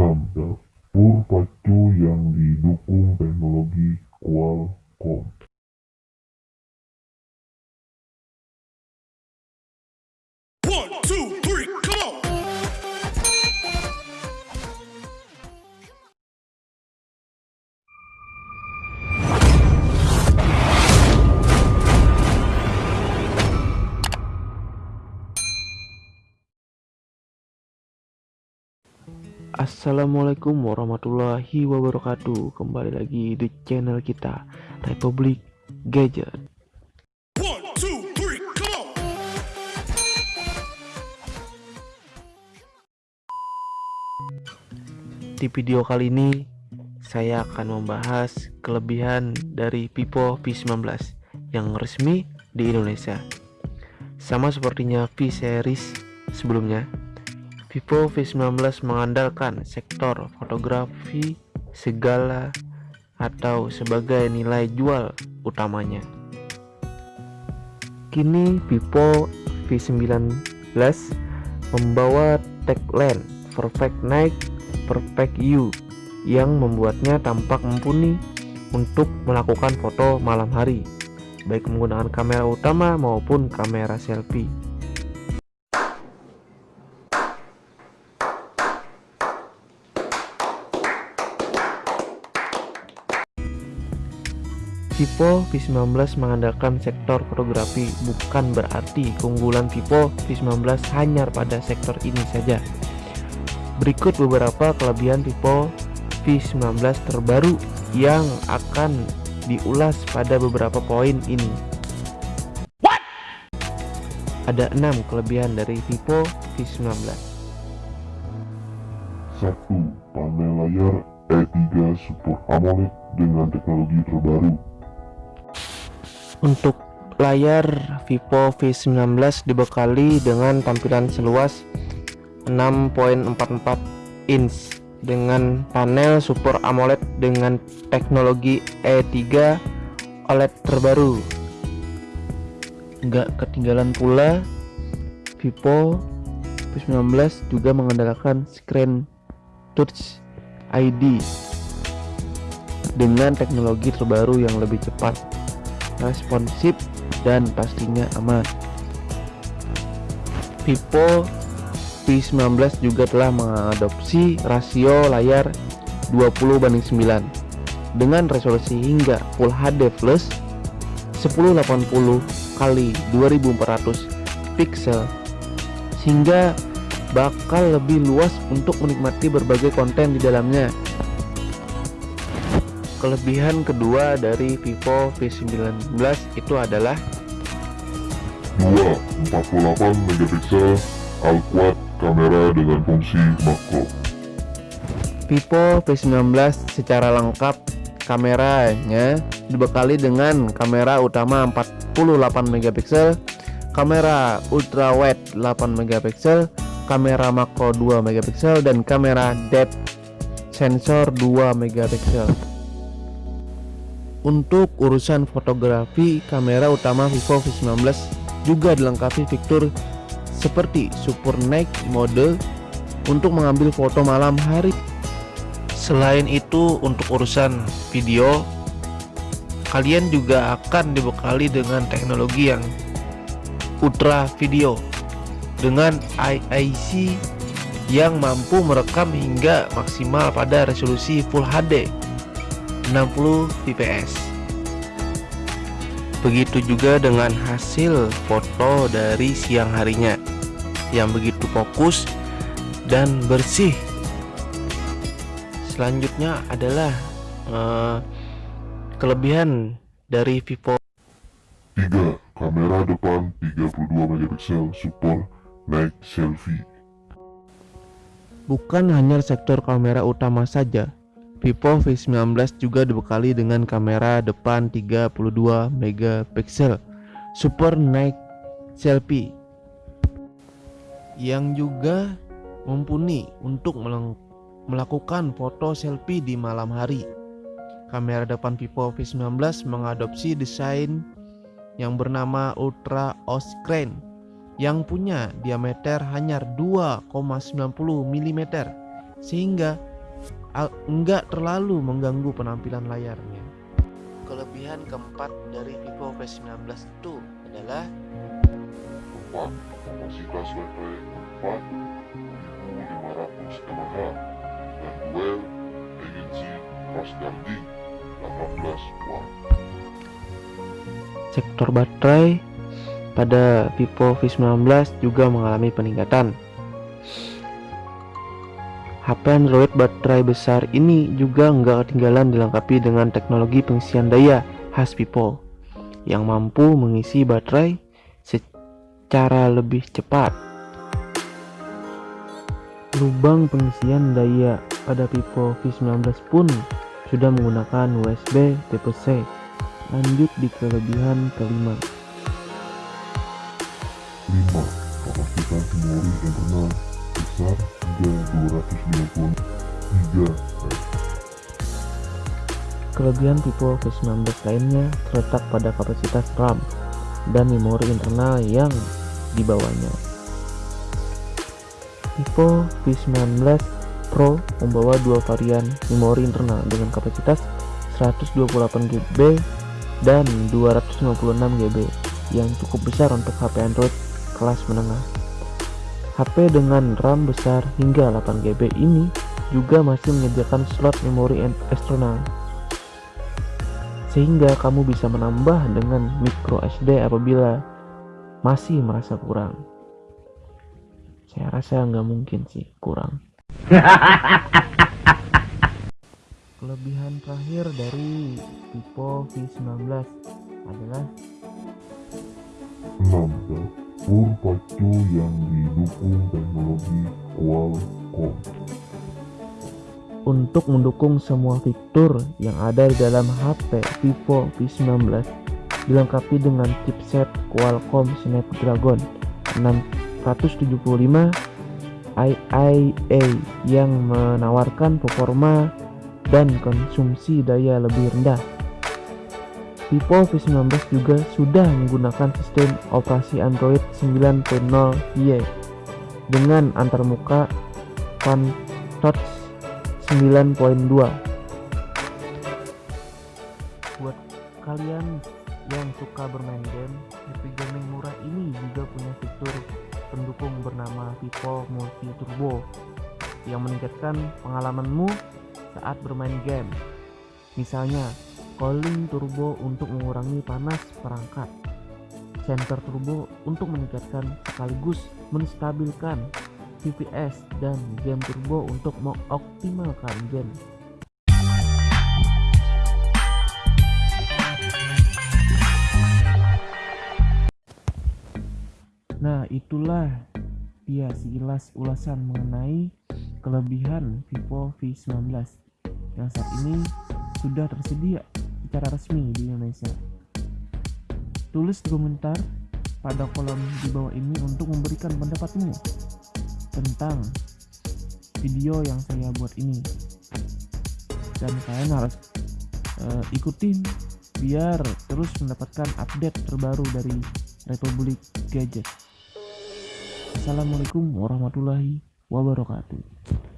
Dapur pacu yang didukung teknologi Qualcomm. Assalamualaikum warahmatullahi wabarakatuh. Kembali lagi di channel kita Republik Gadget. One, two, three, come on! Di video kali ini Saya akan membahas kelebihan dari Vivo V19 Yang resmi di Indonesia. Sama sepertinya V series sebelumnya Vivo V19 mengandalkan sektor fotografi segala atau sebagai nilai jual utamanya. Kini Vivo V19 membawa tagline Perfect Night, Perfect You yang membuatnya tampak mumpuni untuk melakukan foto malam hari, baik menggunakan kamera utama maupun kamera selfie. Vivo V19 mengandalkan sektor fotografi bukan berarti keunggulan Vivo V19 hanya pada sektor ini saja. Berikut beberapa kelebihan Vivo V19 terbaru yang akan diulas pada beberapa poin ini. Ada enam kelebihan dari Vivo V19. 1. Panel layar E3 Super AMOLED dengan teknologi terbaru. Untuk layar Vivo V19 dibekali dengan tampilan seluas 6.44 inch dengan panel Super AMOLED dengan teknologi E3 OLED terbaru. Enggak ketinggalan pula Vivo V19 juga mengandalkan screen touch ID dengan teknologi terbaru yang lebih cepat responsif dan pastinya aman. Vivo V19 juga telah mengadopsi rasio layar 20 banding 9 dengan resolusi hingga Full HD Plus 1080 kali 2400 pixel sehingga bakal lebih luas untuk menikmati berbagai konten di dalamnya Kelebihan kedua dari Vivo V19 itu adalah 2. 48 megapiksel all-quad kamera dengan fungsi makro. Vivo V19 secara lengkap kameranya dibekali dengan kamera utama 48 megapiksel, kamera ultra wide 8 megapiksel, kamera makro 2 megapiksel dan kamera depth sensor 2 megapiksel. Untuk urusan fotografi, kamera utama Vivo V19 juga dilengkapi fitur seperti Super Night Mode untuk mengambil foto malam hari. Selain itu, untuk urusan video, kalian juga akan dibekali dengan teknologi yang ultra video dengan IIC yang mampu merekam hingga maksimal pada resolusi Full HD 60 fps begitu juga dengan hasil foto dari siang harinya yang begitu fokus dan bersih selanjutnya adalah uh, kelebihan dari Vivo 3. Kamera depan 32 megapiksel Super Night Selfie. bukan hanya sektor kamera utama saja Vivo V19 juga dibekali dengan kamera depan 32 megapiksel Super Night Selfie yang juga mumpuni untuk melakukan foto selfie di malam hari. Kamera depan Vivo V19 mengadopsi desain yang bernama Ultra O-Screen yang punya diameter hanya 2,90 mm sehingga enggak terlalu mengganggu penampilan layarnya. Kelebihan keempat dari Vivo V19 itu adalah Keempat, kapasitas baterai 4500 mAh dan dual agency fast charging 18 watt. sektor baterai pada Vivo V19 juga mengalami peningkatan. HP Android baterai besar ini juga nggak ketinggalan dilengkapi dengan teknologi pengisian daya khas Vivo yang mampu mengisi baterai secara lebih cepat. Lubang pengisian daya pada Vivo V19 pun sudah menggunakan USB tipe C. Lanjut di kelebihan kelima. 5. Kapasitas memori internal besar hingga 250 GB. Kelebihan Vivo V19 lainnya terletak pada kapasitas RAM dan memori internal yang dibawanya. Vivo V19 Pro membawa dua varian memori internal dengan kapasitas 128 GB dan 256 GB yang cukup besar untuk HP Android kelas menengah. HP dengan RAM besar hingga 8 GB ini juga masih menyediakan slot memori eksternal sehingga kamu bisa menambah dengan micro SD apabila masih merasa kurang. Saya rasa nggak mungkin sih kurang. Kelebihan terakhir dari Vivo V19 adalah 6. Dapur pacu yang didukung teknologi Qualcomm. untuk mendukung semua fitur yang ada di dalam HP Vivo V19 dilengkapi dengan chipset Qualcomm Snapdragon 675 IIA yang menawarkan performa dan konsumsi daya lebih rendah. Vivo V19 juga sudah menggunakan sistem operasi Android 9.0Y dengan antarmuka One Touch 9.2 Buat kalian yang suka bermain game, Happy Gaming murah ini juga punya fitur pendukung bernama Vivo Multi Turbo yang meningkatkan pengalamanmu saat bermain game. Misalnya, cooling turbo untuk mengurangi panas perangkat, sensor turbo untuk meningkatkan sekaligus menstabilkan FPS dan game turbo untuk mengoptimalkan game. Nah, itulah dia sekilas ulasan mengenai kelebihan Vivo V19 yang saat ini sudah tersedia secara resmi di Indonesia. Tulis komentar pada kolom di bawah ini untuk memberikan pendapatmu tentang video yang saya buat ini. Dan kalian harus eh, ikutin biar terus mendapatkan update terbaru dari Republik Gadget. Assalamualaikum warahmatullahi wabarakatuh.